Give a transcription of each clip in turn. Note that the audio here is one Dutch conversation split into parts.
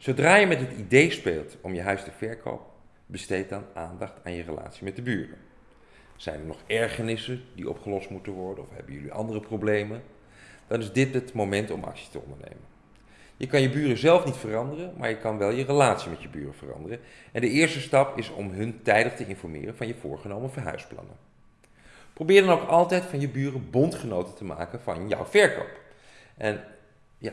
Zodra je met het idee speelt om je huis te verkopen, besteed dan aandacht aan je relatie met de buren. Zijn er nog ergernissen die opgelost moeten worden of hebben jullie andere problemen? Dan is dit het moment om actie te ondernemen. Je kan je buren zelf niet veranderen, maar je kan wel je relatie met je buren veranderen. En de eerste stap is om hun tijdig te informeren van je voorgenomen verhuisplannen. Probeer dan ook altijd van je buren bondgenoten te maken van jouw verkoop. En ja,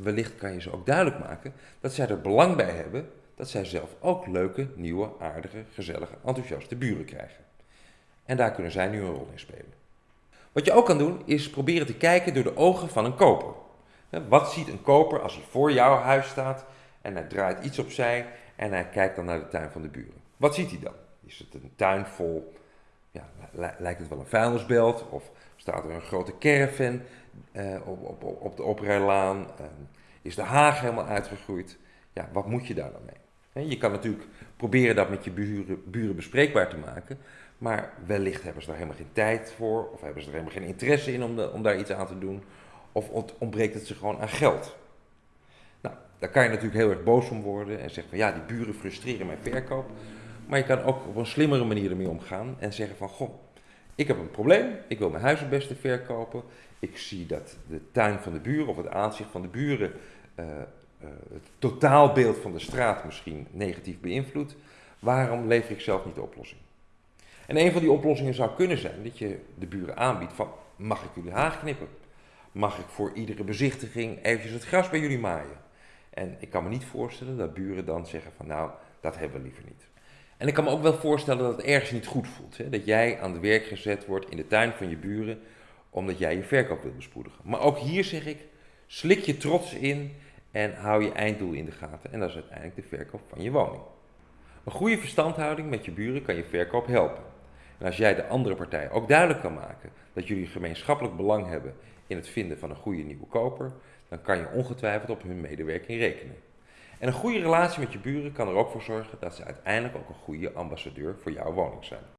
wellicht kan je ze ook duidelijk maken dat zij er belang bij hebben dat zij zelf ook leuke, nieuwe, aardige, gezellige, enthousiaste buren krijgen. En daar kunnen zij nu een rol in spelen. Wat je ook kan doen is proberen te kijken door de ogen van een koper. Wat ziet een koper als hij voor jouw huis staat en hij draait iets opzij en hij kijkt dan naar de tuin van de buren? Wat ziet hij dan? Is het een tuin vol, ja, lijkt het wel een vuilnisbelt of staat er een grote caravan eh, op, op, op de oprijlaan? Eh, is de haag helemaal uitgegroeid? Ja, wat moet je daar dan mee? Je kan natuurlijk proberen dat met je buren, buren bespreekbaar te maken, maar wellicht hebben ze daar helemaal geen tijd voor, of hebben ze er helemaal geen interesse in om daar iets aan te doen, of ontbreekt het ze gewoon aan geld. Nou, daar kan je natuurlijk heel erg boos om worden en zeggen van ja, die buren frustreren mijn verkoop. Maar je kan ook op een slimmere manier ermee omgaan en zeggen van goh, ik heb een probleem, ik wil mijn huis het beste verkopen. Ik zie dat de tuin van de buren of het aanzicht van de buren uh, uh, het totaalbeeld van de straat misschien negatief beïnvloedt. Waarom lever ik zelf niet de oplossing? En een van die oplossingen zou kunnen zijn dat je de buren aanbiedt van mag ik jullie haag knippen? Mag ik voor iedere bezichtiging eventjes het gras bij jullie maaien? En ik kan me niet voorstellen dat buren dan zeggen van nou, dat hebben we liever niet. En ik kan me ook wel voorstellen dat het ergens niet goed voelt. Hè? Dat jij aan het werk gezet wordt in de tuin van je buren omdat jij je verkoop wilt bespoedigen. Maar ook hier zeg ik, slik je trots in en hou je einddoel in de gaten. En dat is uiteindelijk de verkoop van je woning. Een goede verstandhouding met je buren kan je verkoop helpen. En als jij de andere partij ook duidelijk kan maken dat jullie gemeenschappelijk belang hebben in het vinden van een goede nieuwe koper, dan kan je ongetwijfeld op hun medewerking rekenen. En een goede relatie met je buren kan er ook voor zorgen dat ze uiteindelijk ook een goede ambassadeur voor jouw woning zijn.